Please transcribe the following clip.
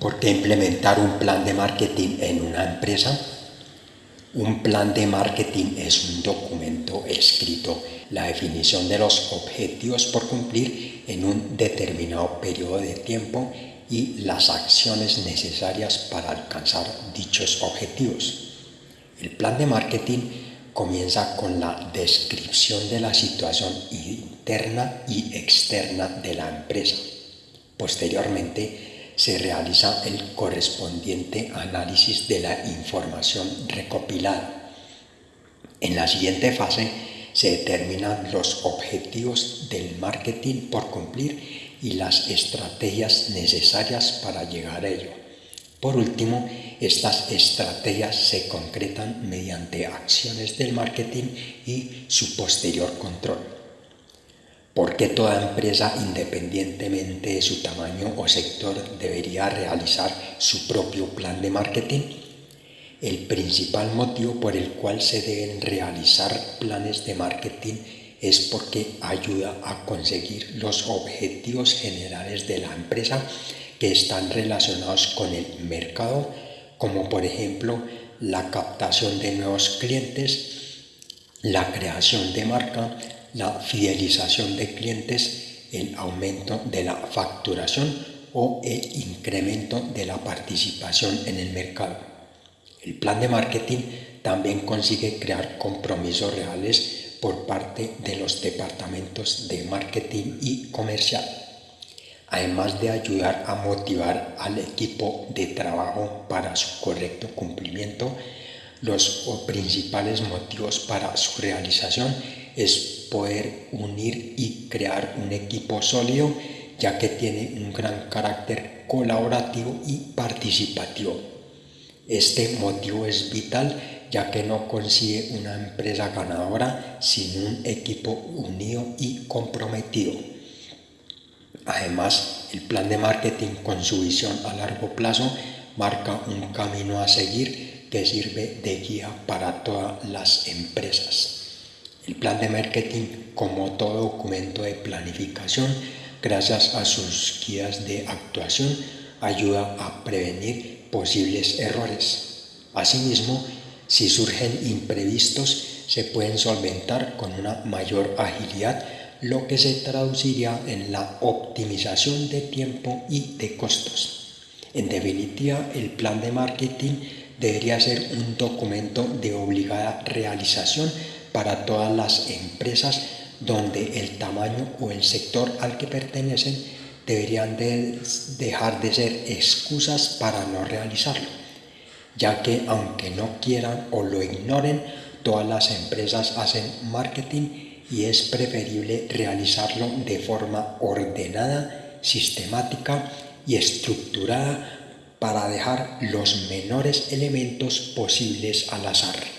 ¿Por qué implementar un plan de marketing en una empresa? Un plan de marketing es un documento escrito, la definición de los objetivos por cumplir en un determinado periodo de tiempo y las acciones necesarias para alcanzar dichos objetivos. El plan de marketing comienza con la descripción de la situación interna y externa de la empresa. Posteriormente, se realiza el correspondiente análisis de la información recopilada. En la siguiente fase se determinan los objetivos del marketing por cumplir y las estrategias necesarias para llegar a ello. Por último, estas estrategias se concretan mediante acciones del marketing y su posterior control. ¿Por qué toda empresa, independientemente de su tamaño o sector, debería realizar su propio plan de marketing? El principal motivo por el cual se deben realizar planes de marketing es porque ayuda a conseguir los objetivos generales de la empresa que están relacionados con el mercado, como por ejemplo la captación de nuevos clientes, la creación de marca, la fidelización de clientes, el aumento de la facturación o el incremento de la participación en el mercado. El plan de marketing también consigue crear compromisos reales por parte de los departamentos de marketing y comercial, además de ayudar a motivar al equipo de trabajo para su correcto cumplimiento. Los principales motivos para su realización es poder unir y crear un equipo sólido, ya que tiene un gran carácter colaborativo y participativo. Este motivo es vital ya que no consigue una empresa ganadora sin un equipo unido y comprometido. Además, el plan de marketing con su visión a largo plazo marca un camino a seguir que sirve de guía para todas las empresas. El plan de marketing, como todo documento de planificación, gracias a sus guías de actuación, ayuda a prevenir posibles errores. Asimismo, si surgen imprevistos, se pueden solventar con una mayor agilidad, lo que se traduciría en la optimización de tiempo y de costos. En definitiva, el plan de marketing debería ser un documento de obligada realización para todas las empresas donde el tamaño o el sector al que pertenecen deberían de dejar de ser excusas para no realizarlo, ya que aunque no quieran o lo ignoren, todas las empresas hacen marketing y es preferible realizarlo de forma ordenada, sistemática y estructurada para dejar los menores elementos posibles al azar.